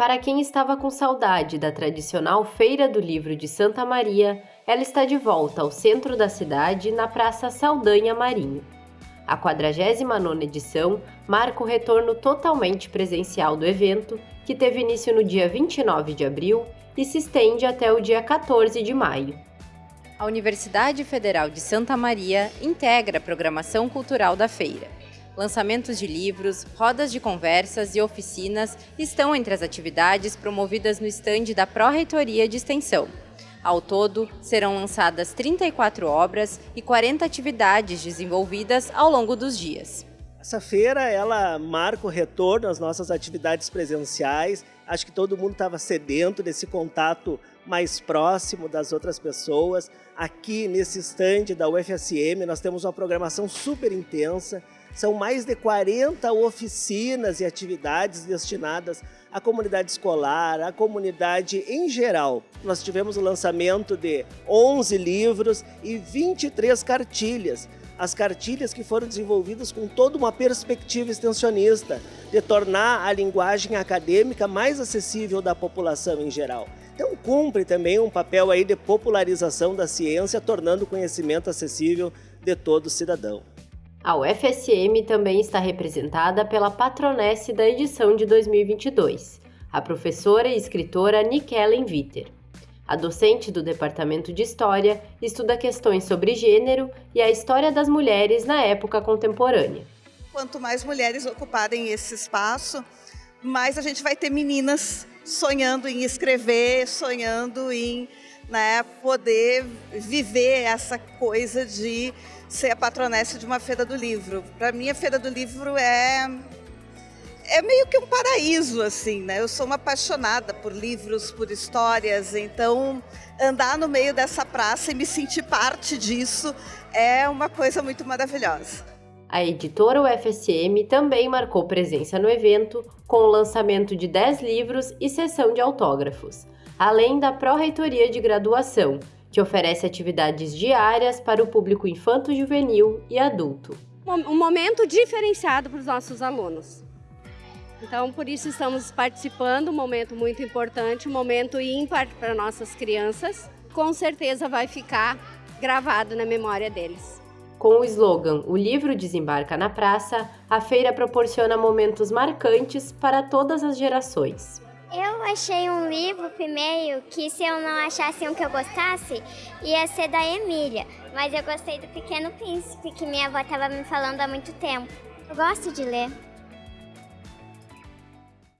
Para quem estava com saudade da tradicional Feira do Livro de Santa Maria, ela está de volta ao centro da cidade, na Praça Saldanha Marinho. A 49ª edição marca o retorno totalmente presencial do evento, que teve início no dia 29 de abril e se estende até o dia 14 de maio. A Universidade Federal de Santa Maria integra a programação cultural da feira. Lançamentos de livros, rodas de conversas e oficinas estão entre as atividades promovidas no estande da Pró-Reitoria de Extensão. Ao todo, serão lançadas 34 obras e 40 atividades desenvolvidas ao longo dos dias. Essa feira ela marca o retorno às nossas atividades presenciais. Acho que todo mundo estava sedento desse contato mais próximo das outras pessoas. Aqui nesse estande da UFSM nós temos uma programação super intensa. São mais de 40 oficinas e atividades destinadas à comunidade escolar, à comunidade em geral. Nós tivemos o lançamento de 11 livros e 23 cartilhas. As cartilhas que foram desenvolvidas com toda uma perspectiva extensionista, de tornar a linguagem acadêmica mais acessível da população em geral. Então cumpre também um papel aí de popularização da ciência, tornando o conhecimento acessível de todo cidadão. A UFSM também está representada pela patronesse da edição de 2022, a professora e escritora Nikellen Witter. A docente do Departamento de História estuda questões sobre gênero e a história das mulheres na época contemporânea. Quanto mais mulheres ocuparem esse espaço, mais a gente vai ter meninas sonhando em escrever, sonhando em né, poder viver essa coisa de ser a patronessa de uma feira do livro. Para mim, a feira do livro é é meio que um paraíso, assim, né? Eu sou uma apaixonada por livros, por histórias, então andar no meio dessa praça e me sentir parte disso é uma coisa muito maravilhosa. A editora UFSM também marcou presença no evento com o lançamento de 10 livros e sessão de autógrafos, além da Pró-Reitoria de Graduação, que oferece atividades diárias para o público infanto-juvenil e adulto. Um momento diferenciado para os nossos alunos. Então, por isso estamos participando, um momento muito importante, um momento ímpar para nossas crianças. Com certeza vai ficar gravado na memória deles. Com o slogan O livro desembarca na praça, a feira proporciona momentos marcantes para todas as gerações. Eu achei um livro primeiro que se eu não achasse um que eu gostasse, ia ser da Emília. Mas eu gostei do Pequeno Príncipe, que minha avó estava me falando há muito tempo. Eu gosto de ler.